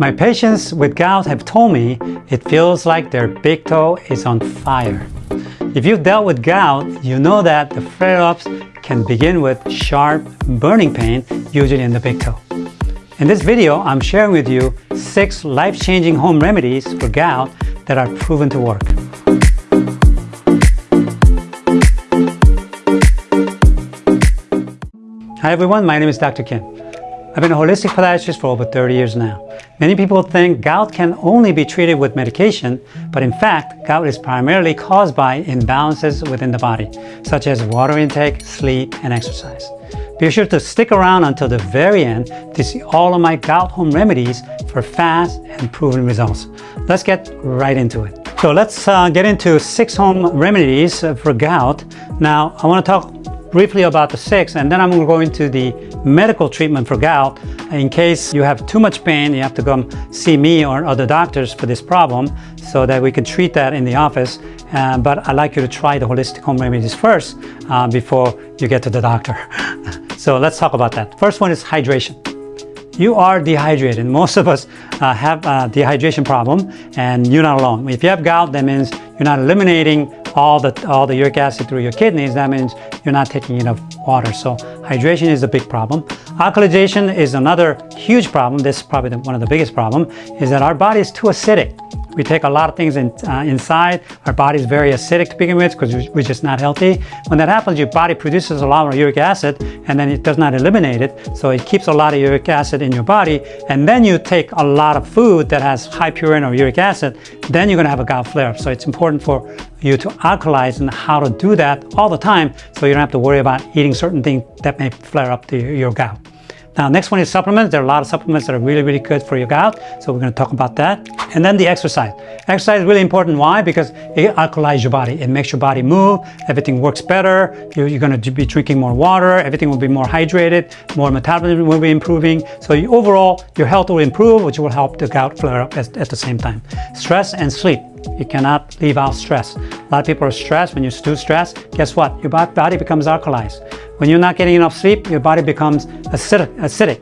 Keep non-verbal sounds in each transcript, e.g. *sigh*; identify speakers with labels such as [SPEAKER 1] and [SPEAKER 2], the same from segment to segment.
[SPEAKER 1] My patients with gout have told me it feels like their big toe is on fire. If you've dealt with gout, you know that the flare-ups can begin with sharp burning pain, usually in the big toe. In this video, I'm sharing with you six life-changing home remedies for gout that are proven to work. Hi everyone, my name is Dr. Kim. I've been a holistic podiatrist for over 30 years now. Many people think gout can only be treated with medication, but in fact, gout is primarily caused by imbalances within the body, such as water intake, sleep, and exercise. Be sure to stick around until the very end to see all of my gout home remedies for fast and proven results. Let's get right into it. So let's uh, get into six home remedies for gout. Now, I want to talk briefly about the six and then I'm going to go into the medical treatment for gout in case you have too much pain you have to come see me or other doctors for this problem so that we can treat that in the office uh, but I'd like you to try the holistic home remedies first uh, before you get to the doctor *laughs* so let's talk about that first one is hydration you are dehydrated. Most of us uh, have a dehydration problem and you're not alone. If you have gout, that means you're not eliminating all the, all the uric acid through your kidneys, that means you're not taking enough water. So hydration is a big problem. Alkalization is another huge problem. This is probably the, one of the biggest problem, is that our body is too acidic. We take a lot of things in, uh, inside. Our body is very acidic to begin with because we're just not healthy. When that happens, your body produces a lot of uric acid and then it does not eliminate it. So it keeps a lot of uric acid in your body. And then you take a lot of food that has high purine or uric acid, then you're gonna have a gout flare. Up. So it's important for you to alkalize and how to do that all the time so you don't have to worry about eating certain things that may flare up the, your gout. Now, next one is supplements. There are a lot of supplements that are really, really good for your gout. So we're going to talk about that. And then the exercise. Exercise is really important. Why? Because it alkalizes your body. It makes your body move. Everything works better. You're, going to be drinking more water. Everything will be more hydrated. More metabolism will be improving. So you, overall, your health will improve, which will help the gout flare up at, at the same time. Stress and sleep. You cannot leave out stress. A lot of people are stressed. When you're too stressed, guess what? Your body becomes alkalized. When you're not getting enough sleep, your body becomes acidic. acidic.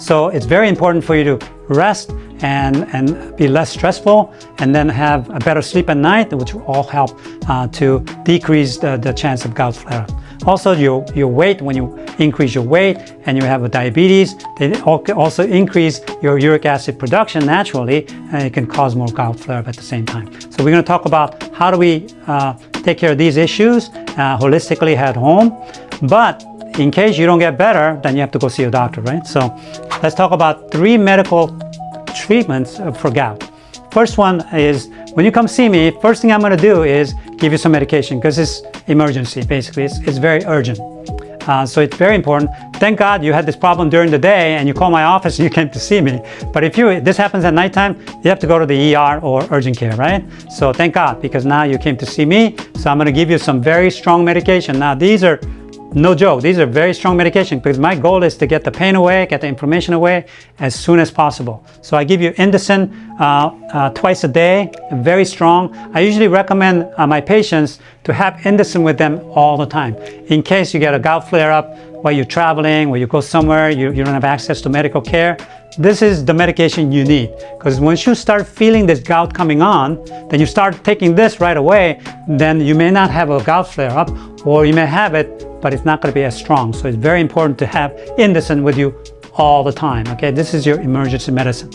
[SPEAKER 1] So it's very important for you to rest and, and be less stressful and then have a better sleep at night, which will all help uh, to decrease the, the chance of gout flare-up. Also, your, your weight, when you increase your weight and you have a diabetes, they also increase your uric acid production naturally, and it can cause more gout flare-up at the same time. So we're going to talk about how do we uh, take care of these issues uh, holistically at home. But in case you don't get better, then you have to go see a doctor, right? So let's talk about three medical treatments for gout. First one is when you come see me, first thing I'm going to do is give you some medication because it's emergency, basically. It's, it's very urgent. Uh, so it's very important. Thank God you had this problem during the day and you call my office and you *laughs* came to see me. But if you this happens at nighttime, you have to go to the ER or urgent care, right? So thank God because now you came to see me. So I'm going to give you some very strong medication. Now these are no joke, these are very strong medication because my goal is to get the pain away, get the inflammation away as soon as possible. So I give you Indocin uh, uh, twice a day, very strong. I usually recommend uh, my patients to have Indocin with them all the time. In case you get a gout flare-up while you're traveling, or you go somewhere, you, you don't have access to medical care, this is the medication you need because once you start feeling this gout coming on then you start taking this right away then you may not have a gout flare up or you may have it but it's not going to be as strong. So it's very important to have Indocin with you all the time. Okay, this is your emergency medicine.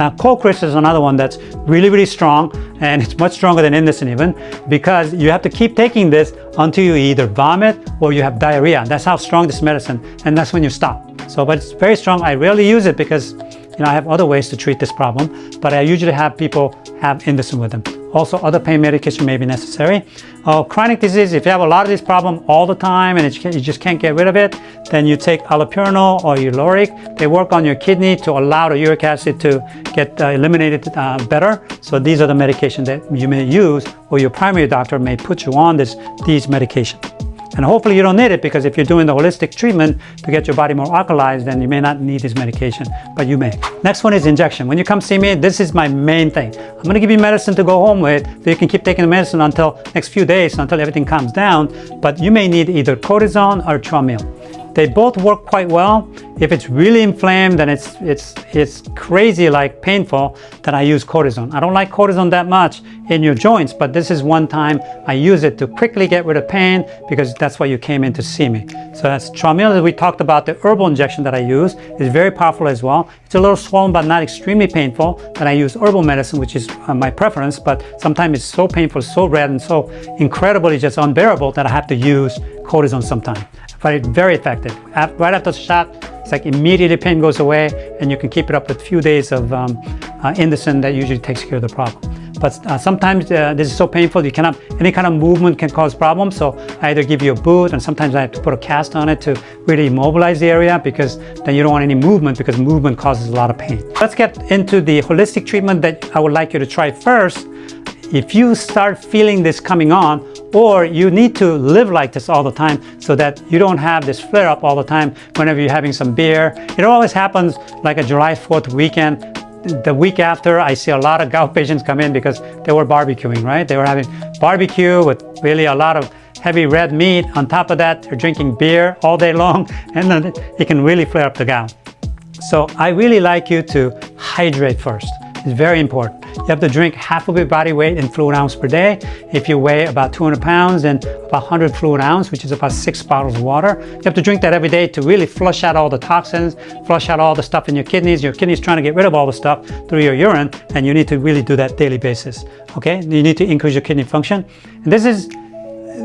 [SPEAKER 1] Now, Colcrys is another one that's really, really strong, and it's much stronger than Indocin even, because you have to keep taking this until you either vomit or you have diarrhea. That's how strong this medicine, and that's when you stop. So, but it's very strong. I rarely use it because, you know, I have other ways to treat this problem, but I usually have people have Indocin with them. Also, other pain medication may be necessary. Uh, chronic disease, if you have a lot of this problem all the time and you just can't get rid of it, then you take allopurinol or Uloric. They work on your kidney to allow the uric acid to get uh, eliminated uh, better. So these are the medications that you may use or your primary doctor may put you on this, these medications. And hopefully you don't need it because if you're doing the holistic treatment to get your body more alkalized, then you may not need this medication, but you may. Next one is injection. When you come see me, this is my main thing. I'm gonna give you medicine to go home with so you can keep taking the medicine until next few days, until everything calms down, but you may need either cortisone or Traumeel. They both work quite well. If it's really inflamed and it's, it's, it's crazy like painful, then I use cortisone. I don't like cortisone that much in your joints, but this is one time I use it to quickly get rid of pain because that's why you came in to see me. So that's Traumeel. We talked about the herbal injection that I use. It's very powerful as well. It's a little swollen, but not extremely painful. Then I use herbal medicine, which is uh, my preference, but sometimes it's so painful, so red, and so incredibly just unbearable that I have to use cortisone sometimes but it's very effective. Right after the shot, it's like immediately pain goes away and you can keep it up with a few days of um, uh, Indocin that usually takes care of the problem. But uh, sometimes uh, this is so painful you cannot, any kind of movement can cause problems. So I either give you a boot and sometimes I have to put a cast on it to really immobilize the area because then you don't want any movement because movement causes a lot of pain. Let's get into the holistic treatment that I would like you to try first. If you start feeling this coming on, or you need to live like this all the time so that you don't have this flare up all the time whenever you're having some beer. It always happens like a July 4th weekend. The week after, I see a lot of gout patients come in because they were barbecuing, right? They were having barbecue with really a lot of heavy red meat. On top of that, they're drinking beer all day long, *laughs* and then it can really flare up the gout. So I really like you to hydrate first. It's very important. You have to drink half of your body weight in fluid ounce per day. If you weigh about 200 pounds and about 100 fluid ounce, which is about six bottles of water, you have to drink that every day to really flush out all the toxins, flush out all the stuff in your kidneys. Your kidneys trying to get rid of all the stuff through your urine, and you need to really do that daily basis. Okay, you need to increase your kidney function. And this is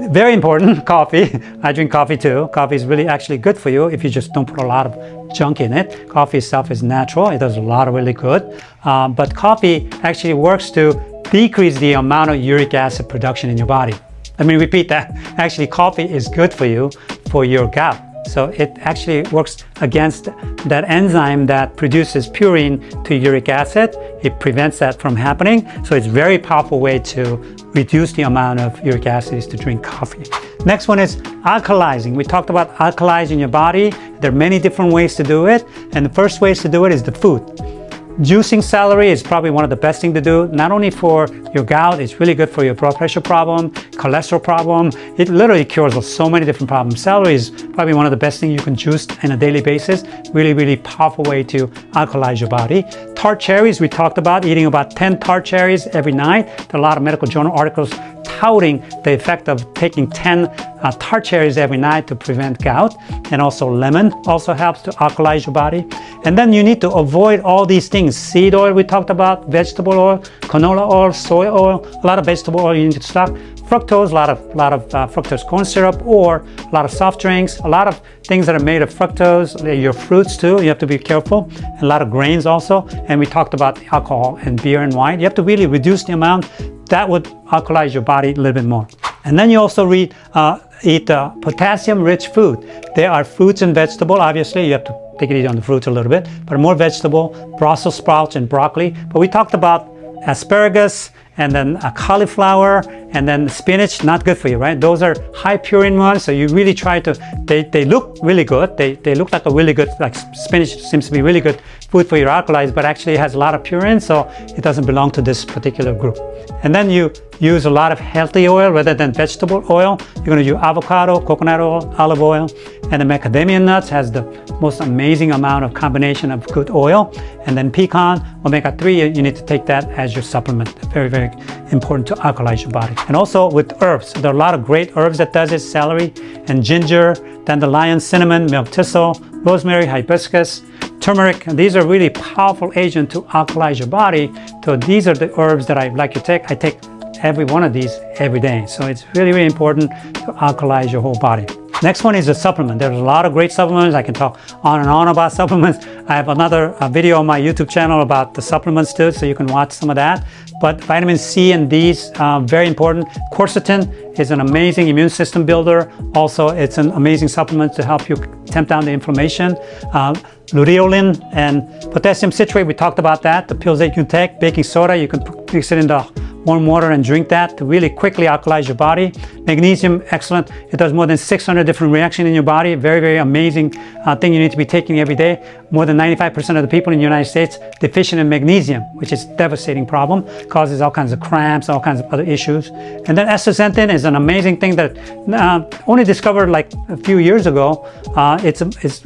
[SPEAKER 1] very important, *laughs* coffee. I drink coffee too. Coffee is really actually good for you if you just don't put a lot of junk in it. Coffee itself is natural. It does a lot of really good. Um, but coffee actually works to decrease the amount of uric acid production in your body. Let me repeat that. *laughs* Actually, coffee is good for you for your gout. So it actually works against that enzyme that produces purine to uric acid. It prevents that from happening. So it's a very powerful way to reduce the amount of uric acid is to drink coffee. Next one is alkalizing. We talked about alkalizing your body. There are many different ways to do it. And the first ways to do it is the food. Juicing celery is probably one of the best thing to do, not only for your gout, it's really good for your blood pressure problem, cholesterol problem. It literally cures so many different problems. Celery is probably one of the best things you can juice on a daily basis. Really, really powerful way to alkalize your body. Tart cherries, we talked about eating about 10 tart cherries every night. There are a lot of medical journal articles touting the effect of taking 10 uh, tart cherries every night to prevent gout. And also lemon also helps to alkalize your body. And then you need to avoid all these things. Seed oil we talked about, vegetable oil, canola oil, soy oil, a lot of vegetable oil you need to stop. Fructose, a lot of, a lot of uh, fructose corn syrup or a lot of soft drinks, a lot of things that are made of fructose, your fruits too, you have to be careful. A lot of grains also. And we talked about alcohol and beer and wine. You have to really reduce the amount that would alkalize your body a little bit more. And then you also read, uh, eat uh, potassium-rich food. There are fruits and vegetables. Obviously, you have to take it easy on the fruits a little bit, but more vegetable, Brussels sprouts and broccoli. But we talked about asparagus and then a cauliflower and then spinach not good for you right? Those are high purine ones so you really try to they, they look really good. They, they look like a really good like spinach seems to be really good food for your alkalis but actually has a lot of purine so it doesn't belong to this particular group. And then you use a lot of healthy oil rather than vegetable oil. You're going to use avocado coconut oil olive oil and the macadamia nuts has the most amazing amount of combination of good oil. And then pecan omega-3 you need to take that as your supplement. Very very important to alkalize your body. And also with herbs, there are a lot of great herbs that does it, celery and ginger, dandelion, cinnamon, milk thistle, rosemary, hibiscus, turmeric. And these are really powerful agents to alkalize your body. So these are the herbs that I like to take. I take every one of these every day. So it's really, really important to alkalize your whole body. Next one is a supplement. There's a lot of great supplements. I can talk on and on about *laughs* supplements. I have another uh, video on my YouTube channel about the supplements too, so you can watch some of that. But vitamin C and D's, uh, very important. Quercetin is an amazing immune system builder. Also, it's an amazing supplement to help you tamp down the inflammation. Uh, luteolin and potassium citrate, we talked about that. The pills that you can take, baking soda, you can mix it in the warm water and drink that to really quickly alkalize your body. Magnesium, excellent. It does more than 600 different reactions in your body. Very, very amazing uh, thing you need to be taking every day. More than 95% of the people in the United States deficient in magnesium, which is a devastating problem, causes all kinds of cramps, all kinds of other issues. And then astaxanthin is an amazing thing that uh, only discovered like a few years ago. Uh, it's, it's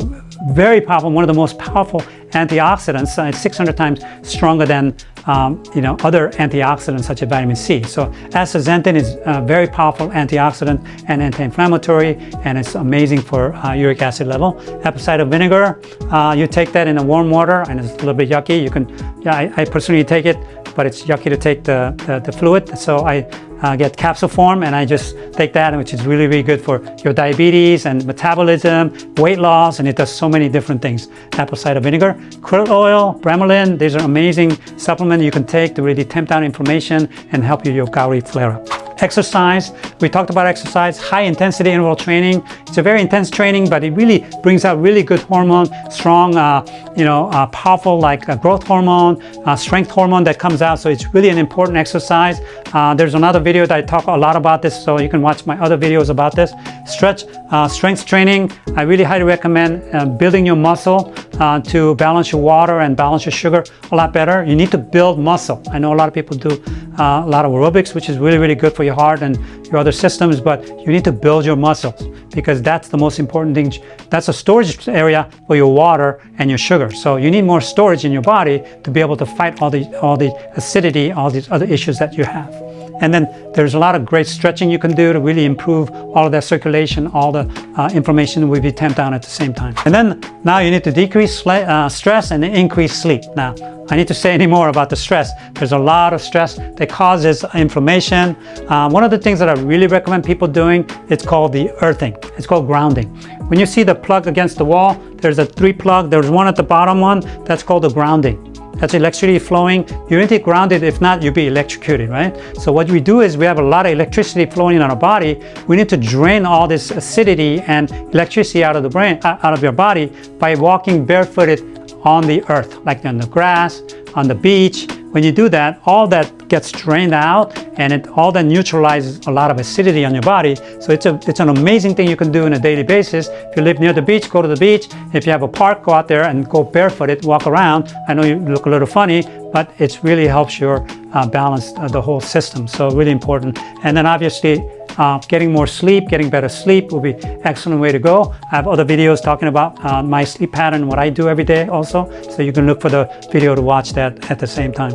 [SPEAKER 1] very powerful, one of the most powerful antioxidants. Uh, it's 600 times stronger than um, you know, other antioxidants such as vitamin C. So astaxanthin is a very powerful antioxidant and anti-inflammatory, and it's amazing for uh, uric acid level. Apple cider vinegar, uh, you take that in a warm water, and it's a little bit yucky. You can, yeah, I, I personally take it, but it's yucky to take the, the, the fluid. So I uh, get capsule form and I just take that which is really really good for your diabetes and metabolism weight loss and it does so many different things. Apple cider vinegar krill oil bromelain these are amazing supplements you can take to really tamp down inflammation and help you your gouty flare up Exercise, we talked about exercise, high intensity interval training. It's a very intense training, but it really brings out really good hormone, strong, uh, you know, uh, powerful like uh, growth hormone, uh, strength hormone that comes out. So it's really an important exercise. Uh, there's another video that I talk a lot about this, so you can watch my other videos about this. Stretch, uh, strength training, I really highly recommend building your muscle Uh, to balance your water and balance your sugar a lot better. You need to build muscle. I know a lot of people do uh, a lot of aerobics, which is really, really good for your heart and your other systems, but you need to build your muscles because that's the most important thing. That's a storage area for your water and your sugar. So you need more storage in your body to be able to fight all the, all the acidity, all these other issues that you have. And then there's a lot of great stretching you can do to really improve all of that circulation, all the uh, inflammation will be tamped down at the same time. And then now you need to decrease uh, stress and increase sleep. Now, I need to say any more about the stress. There's a lot of stress that causes inflammation. Uh, one of the things that I really recommend people doing, it's called the earthing. It's called grounding. When you see the plug against the wall, there's a three plug, there's one at the bottom one, that's called the grounding. That's electricity flowing. You need to ground it. If not, you'll be electrocuted, right? So what we do is we have a lot of electricity flowing in our body. We need to drain all this acidity and electricity out of the brain, uh, out of your body by walking barefooted on the earth, like on the grass, on the beach. When you do that, all that gets drained out and it all that neutralizes a lot of acidity on your body. So it's, a, it's an amazing thing you can do on a daily basis. If you live near the beach, go to the beach. If you have a park, go out there and go barefooted, walk around. I know you look a little funny, but it really helps your uh, balance uh, the whole system. So really important. And then obviously uh, getting more sleep, getting better sleep will be excellent way to go. I have other videos talking about uh, my sleep pattern, what I do every day also. So you can look for the video to watch that at the same time.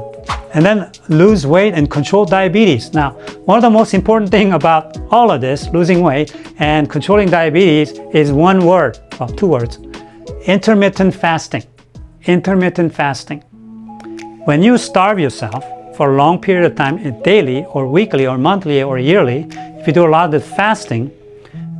[SPEAKER 1] And then lose weight and control diabetes. Now, one of the most important thing about all of this, losing weight and controlling diabetes is one word, well, two words, intermittent fasting. Intermittent fasting. When you starve yourself for a long period of time, daily or weekly or monthly or yearly, if you do a lot of the fasting,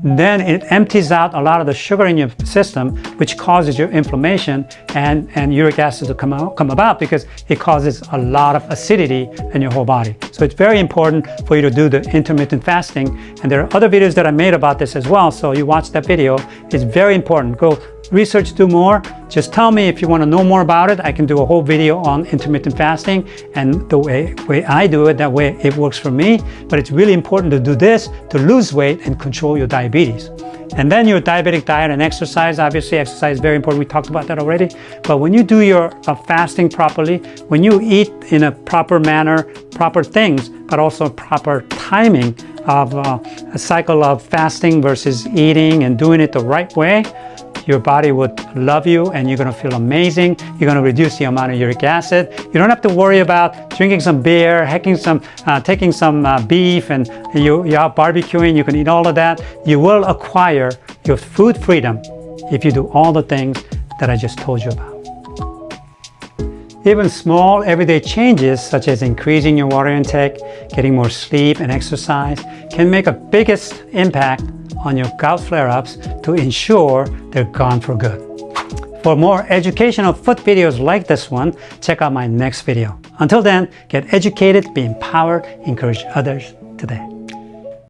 [SPEAKER 1] then it empties out a lot of the sugar in your system, which causes your inflammation and, and uric acid to come, out, come about because it causes a lot of acidity in your whole body. So it's very important for you to do the intermittent fasting. And there are other videos that I made about this as well. So you watch that video. It's very important. Go research, do more, just tell me if you want to know more about it. I can do a whole video on intermittent fasting and the way, way I do it, that way it works for me. But it's really important to do this to lose weight and control your diabetes. And then your diabetic diet and exercise, obviously exercise is very important. We talked about that already. But when you do your uh, fasting properly, when you eat in a proper manner, proper things, but also proper timing of uh, a cycle of fasting versus eating and doing it the right way, your body would love you and you're gonna feel amazing. You're gonna reduce the amount of uric acid. You don't have to worry about drinking some beer, hacking some, uh, taking some uh, beef and you, you're out barbecuing, you can eat all of that. You will acquire your food freedom if you do all the things that I just told you about. Even small everyday changes such as increasing your water intake, getting more sleep and exercise can make a biggest impact on your gout flare-ups to ensure they're gone for good. For more educational foot videos like this one, check out my next video. Until then, get educated, be empowered, encourage others today.